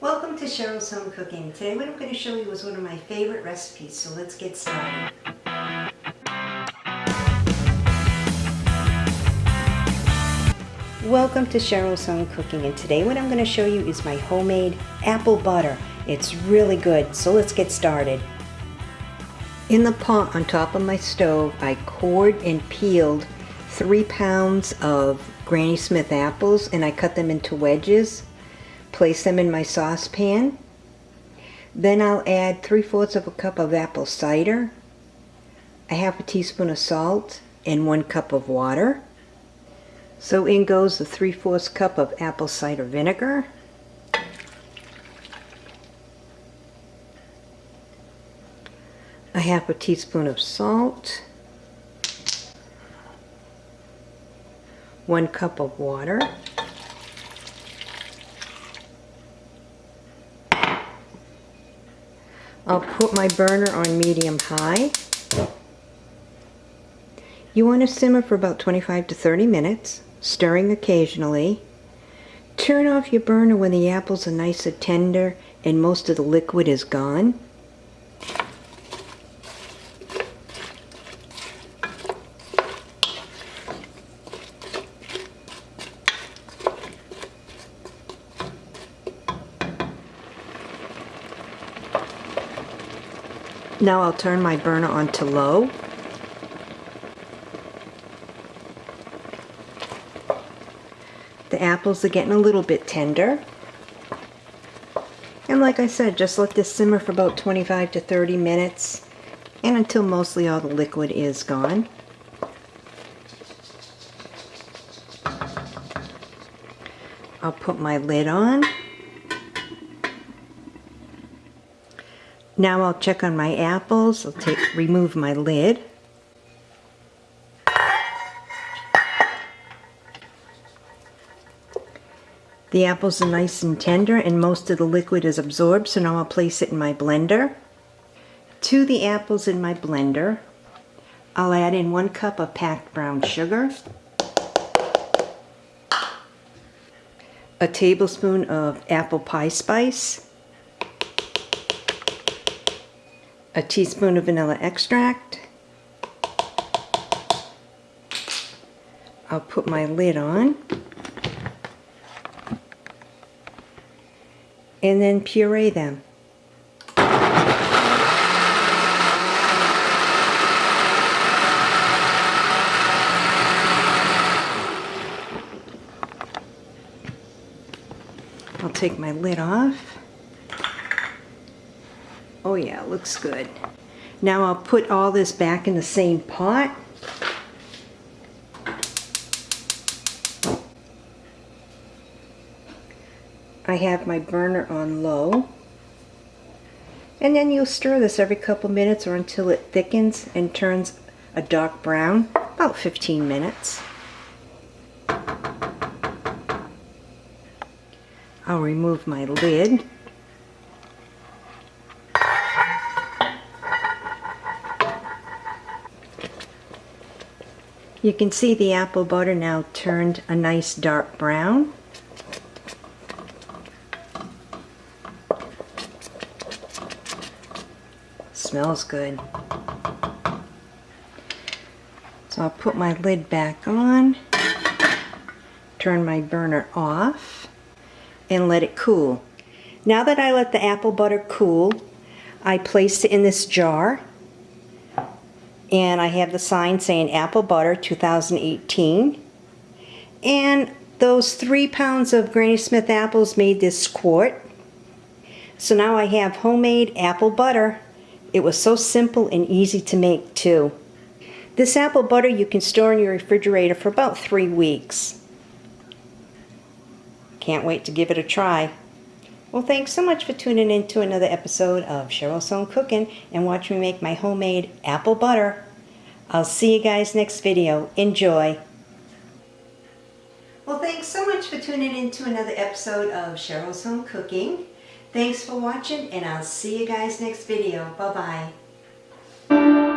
Welcome to Cheryl's Home Cooking. Today what I'm going to show you is one of my favorite recipes, so let's get started. Welcome to Cheryl's Home Cooking and today what I'm going to show you is my homemade apple butter. It's really good, so let's get started. In the pot on top of my stove, I cored and peeled three pounds of Granny Smith apples and I cut them into wedges. Place them in my saucepan. Then I'll add 3 fourths of a cup of apple cider, a half a teaspoon of salt, and 1 cup of water. So in goes the 3 fourths cup of apple cider vinegar. a half a teaspoon of salt, one cup of water, I'll put my burner on medium high. You want to simmer for about 25 to 30 minutes, stirring occasionally. Turn off your burner when the apples are nice and tender and most of the liquid is gone. Now I'll turn my burner on to low. The apples are getting a little bit tender. And like I said, just let this simmer for about 25 to 30 minutes and until mostly all the liquid is gone. I'll put my lid on. Now I'll check on my apples. I'll take remove my lid. The apples are nice and tender and most of the liquid is absorbed so now I'll place it in my blender. To the apples in my blender I'll add in one cup of packed brown sugar, a tablespoon of apple pie spice, a teaspoon of vanilla extract. I'll put my lid on. And then puree them. I'll take my lid off. Oh yeah, looks good. Now I'll put all this back in the same pot. I have my burner on low. And then you'll stir this every couple minutes or until it thickens and turns a dark brown, about 15 minutes. I'll remove my lid. You can see the apple butter now turned a nice dark brown. Smells good. So I'll put my lid back on, turn my burner off, and let it cool. Now that I let the apple butter cool, I placed it in this jar and I have the sign saying apple butter 2018 and those three pounds of Granny Smith apples made this quart. So now I have homemade apple butter. It was so simple and easy to make too. This apple butter you can store in your refrigerator for about three weeks. Can't wait to give it a try. Well, thanks so much for tuning in to another episode of Cheryl's Home Cooking and watch me make my homemade apple butter. I'll see you guys next video. Enjoy. Well, thanks so much for tuning in to another episode of Cheryl's Home Cooking. Thanks for watching and I'll see you guys next video. Bye-bye.